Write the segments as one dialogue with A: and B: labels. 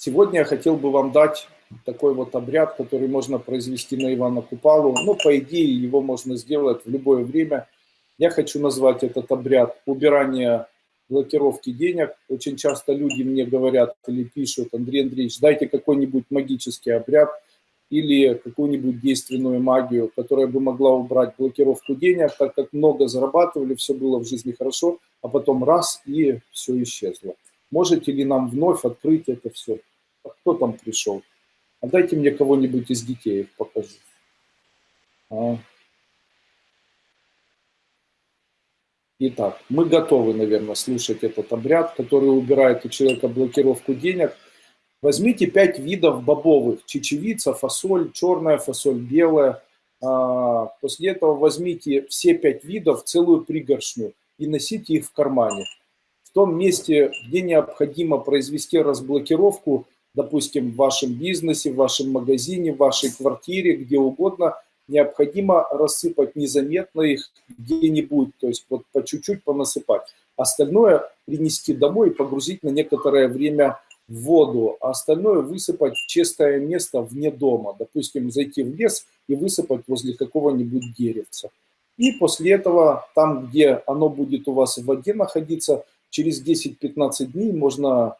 A: Сегодня я хотел бы вам дать такой вот обряд, который можно произвести на Ивана Купалу. Ну, по идее, его можно сделать в любое время. Я хочу назвать этот обряд убирание блокировки денег. Очень часто люди мне говорят или пишут, Андрей Андреевич, дайте какой-нибудь магический обряд или какую-нибудь действенную магию, которая бы могла убрать блокировку денег, так как много зарабатывали, все было в жизни хорошо, а потом раз и все исчезло. Можете ли нам вновь открыть это все? А кто там пришел? А дайте мне кого-нибудь из детей их покажу. А. Итак, мы готовы, наверное, слушать этот обряд, который убирает у человека блокировку денег. Возьмите пять видов бобовых. Чечевица, фасоль, черная фасоль, белая. А, после этого возьмите все пять видов, целую пригоршню и носите их в кармане. В том месте, где необходимо произвести разблокировку, допустим, в вашем бизнесе, в вашем магазине, в вашей квартире, где угодно, необходимо рассыпать незаметно их где-нибудь, то есть вот по чуть-чуть понасыпать. Остальное принести домой и погрузить на некоторое время в воду, а остальное высыпать в чистое место вне дома. Допустим, зайти в лес и высыпать возле какого-нибудь деревца. И после этого, там, где оно будет у вас в воде находиться, через 10-15 дней можно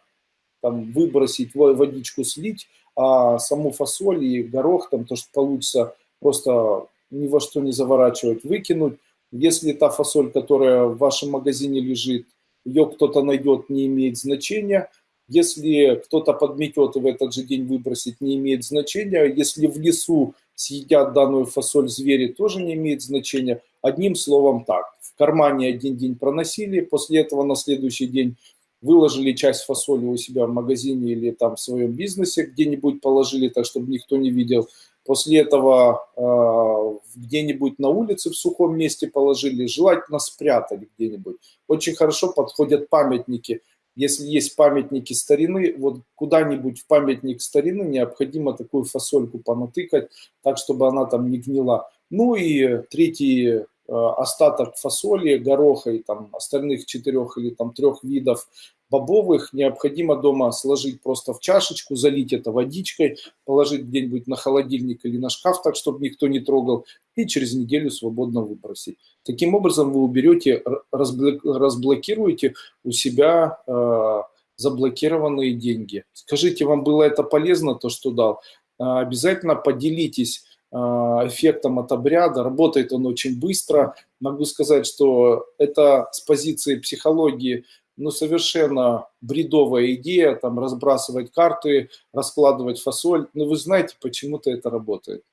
A: там, выбросить, водичку слить, а саму фасоль и горох, там, то, что получится, просто ни во что не заворачивать, выкинуть. Если та фасоль, которая в вашем магазине лежит, ее кто-то найдет, не имеет значения. Если кто-то подметет и в этот же день выбросить, не имеет значения. Если в лесу съедят данную фасоль звери, тоже не имеет значения. Одним словом так, в кармане один день проносили, после этого на следующий день выложили часть фасоли у себя в магазине или там в своем бизнесе, где-нибудь положили так, чтобы никто не видел. После этого э, где-нибудь на улице в сухом месте положили, желательно спрятали где-нибудь. Очень хорошо подходят памятники. Если есть памятники старины, вот куда-нибудь в памятник старины необходимо такую фасольку понатыкать, так, чтобы она там не гнила. Ну и третий остаток фасоли, гороха и там остальных четырех или там трех видов бобовых необходимо дома сложить просто в чашечку, залить это водичкой, положить где-нибудь на холодильник или на шкаф, так, чтобы никто не трогал, и через неделю свободно выбросить. Таким образом вы уберете, разблокируете у себя э, заблокированные деньги. Скажите, вам было это полезно, то, что дал? Э, обязательно поделитесь эффектом от обряда. Работает он очень быстро. Могу сказать, что это с позиции психологии ну, совершенно бредовая идея, там, разбрасывать карты, раскладывать фасоль. Но вы знаете, почему-то это работает.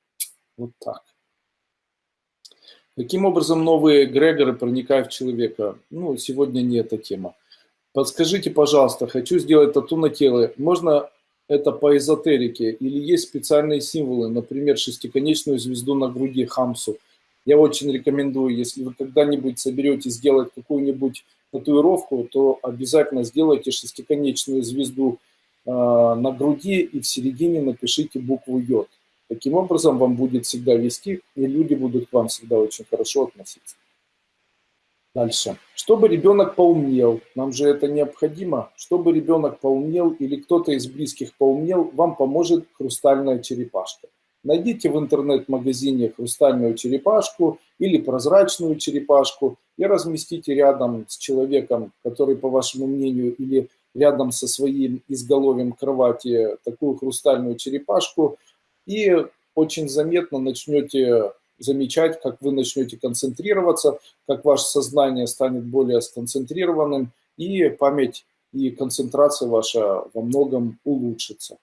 A: Вот так. Каким образом новые эгрегоры проникают в человека? Ну, сегодня не эта тема. Подскажите, пожалуйста, хочу сделать тату на тело. Можно это по эзотерике, или есть специальные символы, например, шестиконечную звезду на груди Хамсу. Я очень рекомендую, если вы когда-нибудь соберете сделать какую-нибудь татуировку, то обязательно сделайте шестиконечную звезду э, на груди и в середине напишите букву Йод. Таким образом, вам будет всегда вести, и люди будут к вам всегда очень хорошо относиться. Дальше. Чтобы ребенок поумнел, нам же это необходимо, чтобы ребенок поумнел или кто-то из близких поумнел, вам поможет хрустальная черепашка. Найдите в интернет-магазине хрустальную черепашку или прозрачную черепашку и разместите рядом с человеком, который, по вашему мнению, или рядом со своим изголовьем кровати такую хрустальную черепашку и очень заметно начнете замечать, как вы начнете концентрироваться, как ваше сознание станет более сконцентрированным, и память и концентрация ваша во многом улучшится.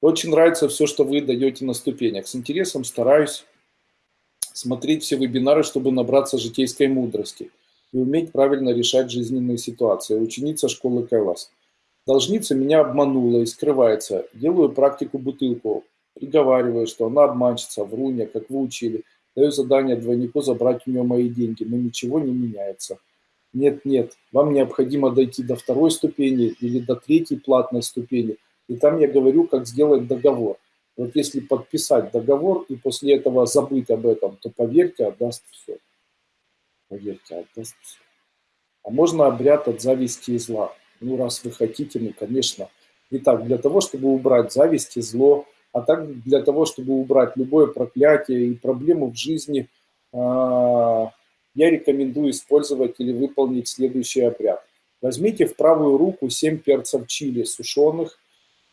A: Очень нравится все, что вы даете на ступенях. С интересом стараюсь смотреть все вебинары, чтобы набраться житейской мудрости и уметь правильно решать жизненные ситуации. Ученица школы Кайлас. Должница меня обманула и скрывается. Делаю практику бутылку. Приговариваю, что она обманщица, вруня, как вы учили. Даю задание двойнику забрать у нее мои деньги, но ничего не меняется. Нет, нет, вам необходимо дойти до второй ступени или до третьей платной ступени. И там я говорю, как сделать договор. Вот если подписать договор и после этого забыть об этом, то поверьте, отдаст все. Поверьте, отдаст все. А можно обряд от зависти и зла. Ну, раз вы хотите, ну, конечно. Итак, для того, чтобы убрать зависть и зло, а также для того, чтобы убрать любое проклятие и проблему в жизни, а, я рекомендую использовать или выполнить следующий обряд. Возьмите в правую руку 7 перцев чили сушеных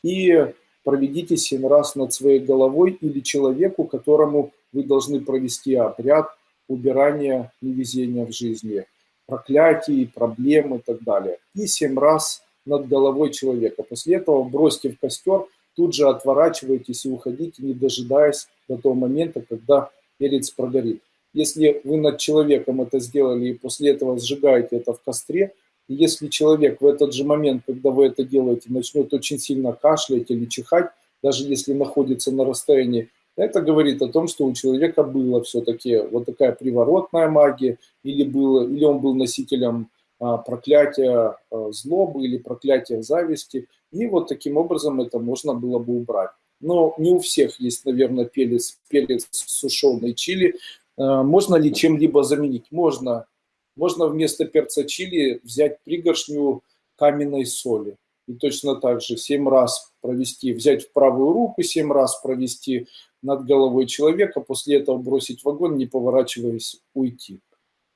A: и проведите 7 раз над своей головой или человеку, которому вы должны провести обряд убирания невезения в жизни, проклятий, проблем и так далее. И 7 раз над головой человека. После этого бросьте в костер, тут же отворачивайтесь и уходите, не дожидаясь до того момента, когда перец прогорит. Если вы над человеком это сделали и после этого сжигаете это в костре, и если человек в этот же момент, когда вы это делаете, начнет очень сильно кашлять или чихать, даже если находится на расстоянии, это говорит о том, что у человека было все-таки вот такая приворотная магия, или, было, или он был носителем а, проклятия а, злобы или проклятия зависти, и вот таким образом это можно было бы убрать. Но не у всех есть, наверное, перец, перец сушеный чили. А, можно ли чем-либо заменить? Можно. Можно вместо перца чили взять пригоршню каменной соли. И точно так же 7 раз провести, взять в правую руку, 7 раз провести над головой человека, после этого бросить в огонь, не поворачиваясь, уйти.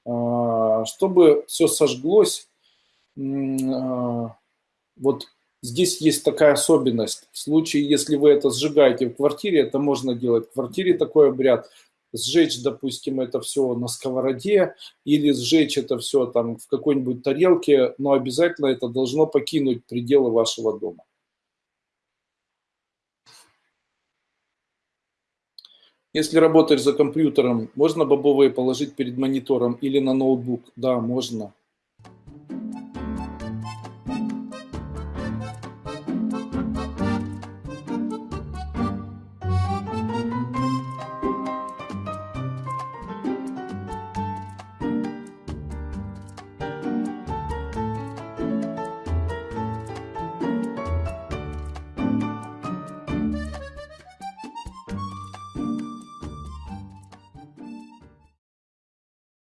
A: Чтобы все сожглось, вот здесь есть такая особенность. В случае, если вы это сжигаете в квартире, это можно делать в квартире такой обряд – сжечь, допустим, это все на сковороде или сжечь это все там в какой-нибудь тарелке, но обязательно это должно покинуть пределы вашего дома. Если работаешь за компьютером, можно бобовые положить перед монитором или на ноутбук? Да, можно.